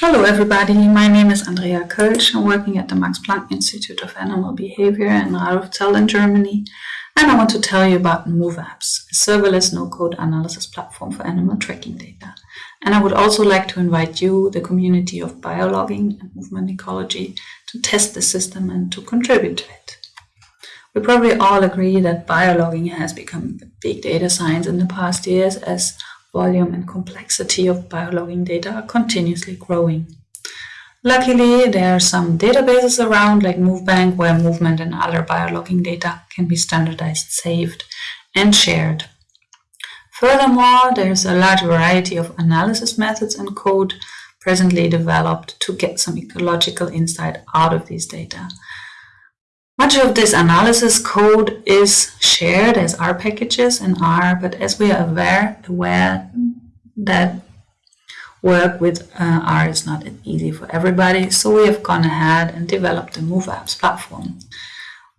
Hello everybody, my name is Andrea Kölzsch. I'm working at the Max Planck Institute of Animal Behavior in Radolfzell in Germany. And I want to tell you about MoveApps, a serverless no-code analysis platform for animal tracking data. And I would also like to invite you, the community of biologging and movement ecology, to test the system and to contribute to it. We probably all agree that biologging has become big data science in the past years as volume and complexity of biologging data are continuously growing. Luckily, there are some databases around like MoveBank where movement and other biologging data can be standardized, saved, and shared. Furthermore, there's a large variety of analysis methods and code presently developed to get some ecological insight out of these data. Much of this analysis code is shared as R packages in R, but as we are aware, aware that work with uh, R is not easy for everybody, so we have gone ahead and developed the MoveApps platform,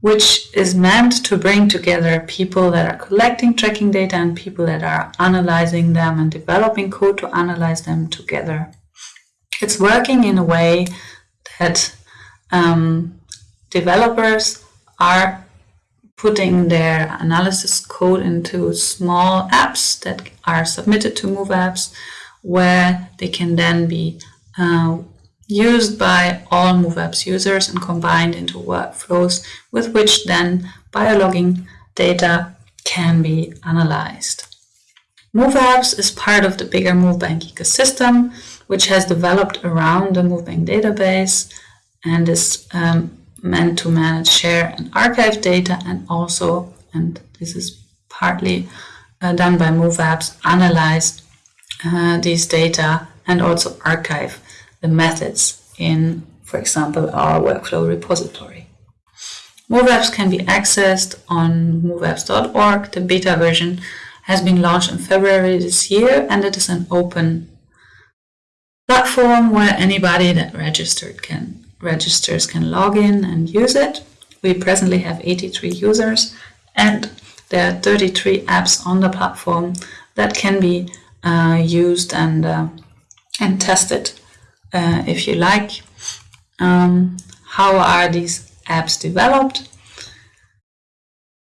which is meant to bring together people that are collecting tracking data and people that are analyzing them and developing code to analyze them together. It's working in a way that um, developers are putting their analysis code into small apps that are submitted to MoveApps where they can then be uh, used by all MoveApps users and combined into workflows with which then biologging data can be analyzed. MoveApps is part of the bigger MoveBank ecosystem, which has developed around the MoveBank database and is um, meant to manage, share, and archive data, and also, and this is partly uh, done by MoveApps, analyze uh, these data and also archive the methods in, for example, our workflow repository. MoveApps can be accessed on moveapps.org. The beta version has been launched in February this year and it is an open platform where anybody that registered can registers can log in and use it. We presently have 83 users and there are 33 apps on the platform that can be uh, used and, uh, and tested uh, if you like. Um, how are these apps developed?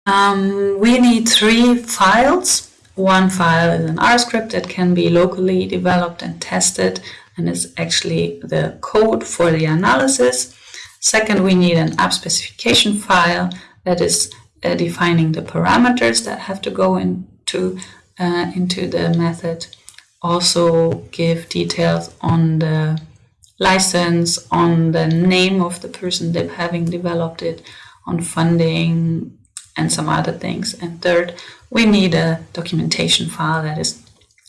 Um, we need three files. One file is an R script that can be locally developed and tested and is actually the code for the analysis. Second, we need an app specification file that is uh, defining the parameters that have to go into, uh, into the method. Also give details on the license, on the name of the person that having developed it, on funding, and some other things. And third, we need a documentation file that is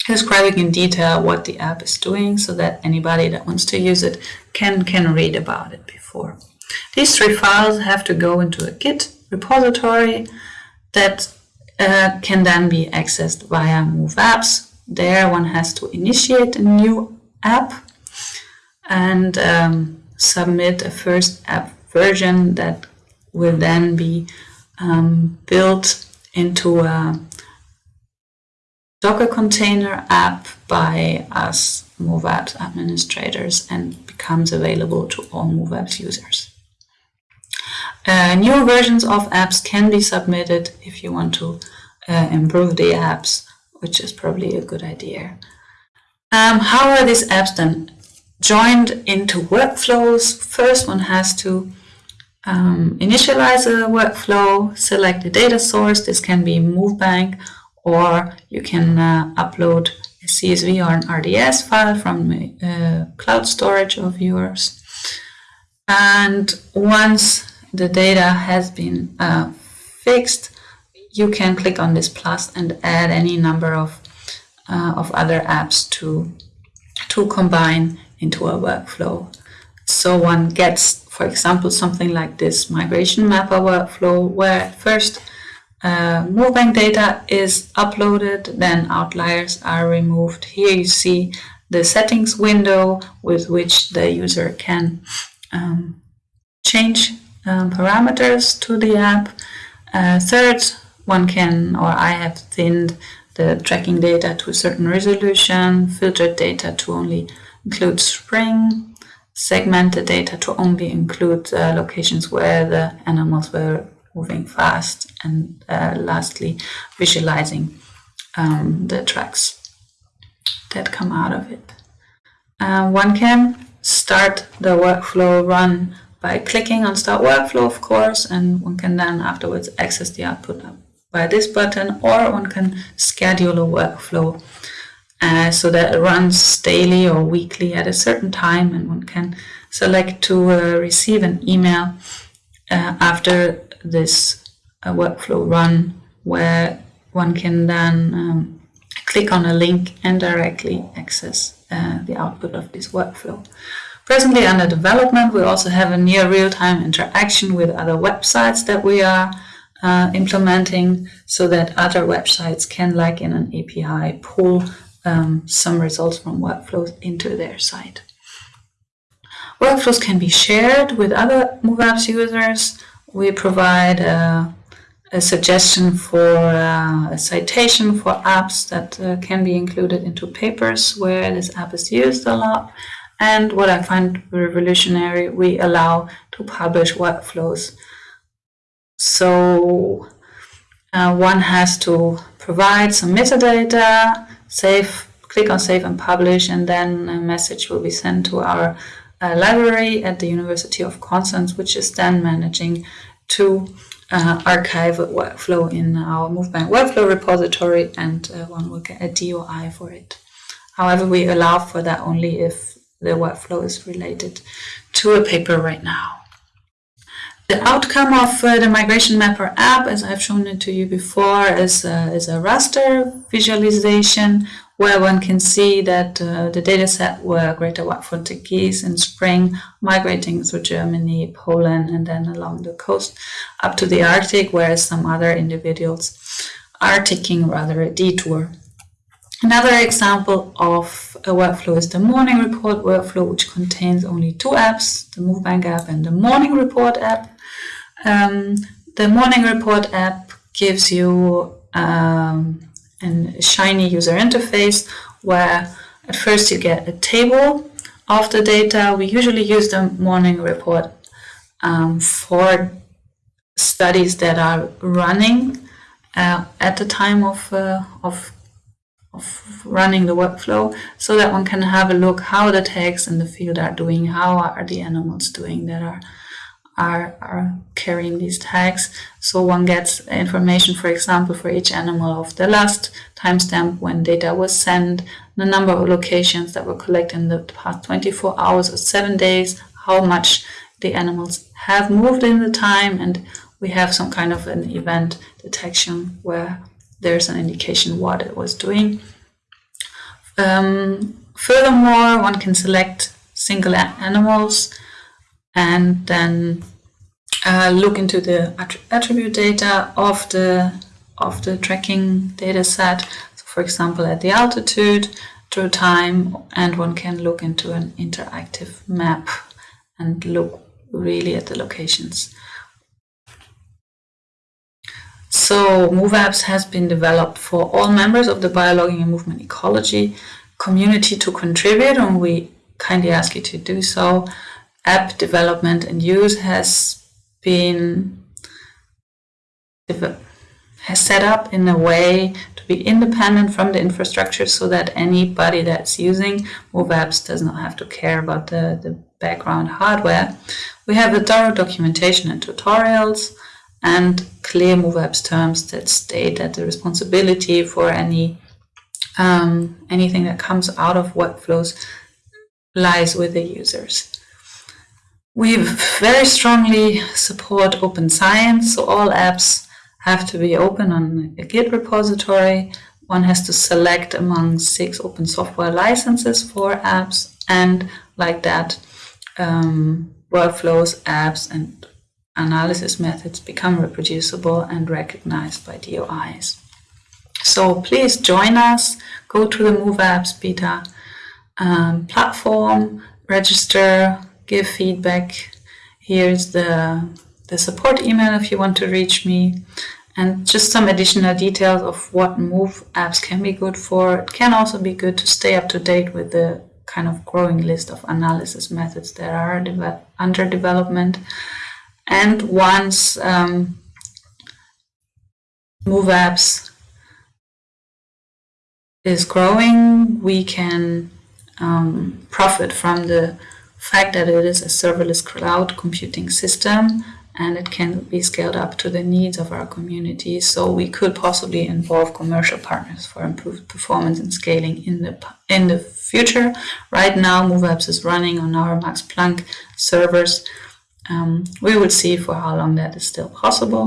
describing in detail what the app is doing so that anybody that wants to use it can, can read about it before. These three files have to go into a Git repository that uh, can then be accessed via Move Apps. There one has to initiate a new app and um, submit a first app version that will then be um, built into a Docker container app by us MoveApps administrators and becomes available to all MoveApps users. Uh, new versions of apps can be submitted if you want to uh, improve the apps, which is probably a good idea. Um, how are these apps then joined into workflows? First one has to um, initialize a workflow, select a data source. This can be MoveBank or you can uh, upload a CSV or an RDS file from uh, cloud storage of yours. And once the data has been uh, fixed, you can click on this plus and add any number of, uh, of other apps to, to combine into a workflow. So one gets, for example, something like this migration mapper workflow where first uh, data is uploaded, then outliers are removed. Here you see the settings window with which the user can um, change um, parameters to the app. Uh, third, one can, or I have thinned the tracking data to a certain resolution, filtered data to only include Spring, segmented data to only include uh, locations where the animals were moving fast, and uh, lastly, visualizing um, the tracks that come out of it. Uh, one can start the workflow run by clicking on start workflow of course and one can then afterwards access the output by this button or one can schedule a workflow uh, so that it runs daily or weekly at a certain time and one can select to uh, receive an email uh, after this uh, workflow run where one can then um, click on a link and directly access uh, the output of this workflow. Presently under development, we also have a near real-time interaction with other websites that we are uh, implementing so that other websites can, like in an API, pull um, some results from workflows into their site. Workflows can be shared with other MoveApps users. We provide a, a suggestion for uh, a citation for apps that uh, can be included into papers where this app is used a lot. And what I find revolutionary, we allow to publish workflows. So uh, one has to provide some metadata, save, click on save and publish, and then a message will be sent to our uh, library at the University of Constance, which is then managing to uh, archive a workflow in our MoveBank workflow repository, and uh, one will get a DOI for it. However, we allow for that only if the workflow is related to a paper right now. The outcome of uh, the Migration Mapper app, as I've shown it to you before, is, is a raster visualization where one can see that uh, the dataset were greater white-fronted geese in spring migrating through Germany, Poland, and then along the coast up to the Arctic, whereas some other individuals are taking rather a detour. Another example of a workflow is the morning report workflow, which contains only two apps, the MoveBank app and the morning report app. Um, the morning report app gives you um, a shiny user interface where at first you get a table of the data. We usually use the morning report um, for studies that are running uh, at the time of, uh, of, of running the workflow so that one can have a look how the tags in the field are doing, how are the animals doing that are are, are carrying these tags. So one gets information, for example, for each animal of the last timestamp when data was sent, the number of locations that were collected in the past 24 hours or seven days, how much the animals have moved in the time, and we have some kind of an event detection where there's an indication what it was doing. Um, furthermore, one can select single animals and then uh, look into the attribute data of the of the tracking data set. So for example, at the altitude, through time, and one can look into an interactive map and look really at the locations. So MoveApps has been developed for all members of the biologging and movement ecology community to contribute, and we kindly ask you to do so app development and use has been has set up in a way to be independent from the infrastructure so that anybody that's using MoveApps does not have to care about the, the background hardware. We have a thorough documentation and tutorials and clear MoveApps terms that state that the responsibility for any um, anything that comes out of workflows lies with the users. We very strongly support open science, so all apps have to be open on a Git repository. One has to select among six open software licenses for apps, and like that, um, workflows, apps, and analysis methods become reproducible and recognized by DOIs. So please join us, go to the MoveApps beta um, platform, register, give feedback. Here's the, the support email if you want to reach me and just some additional details of what move apps can be good for. It can also be good to stay up to date with the kind of growing list of analysis methods that are de under development. And once um, MoveApps is growing, we can um, profit from the fact that it is a serverless cloud computing system and it can be scaled up to the needs of our community. So we could possibly involve commercial partners for improved performance and scaling in the in the future. Right now, MoveApps is running on our Max Planck servers. Um, we will see for how long that is still possible.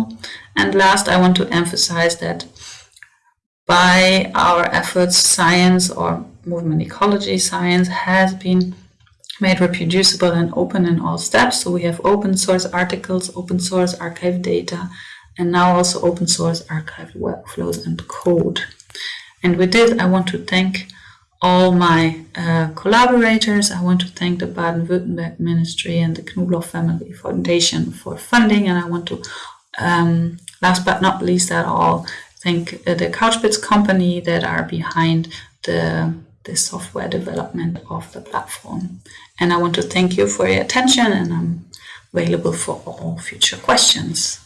And last, I want to emphasize that by our efforts, science or movement ecology science has been made reproducible and open in all steps. So we have open source articles, open source archive data, and now also open source archive workflows and code. And with this, I want to thank all my uh, collaborators. I want to thank the Baden-Württemberg Ministry and the Knobloch Family Foundation for funding. And I want to, um, last but not least at all, thank uh, the Couchbits company that are behind the the software development of the platform. And I want to thank you for your attention and I'm available for all future questions.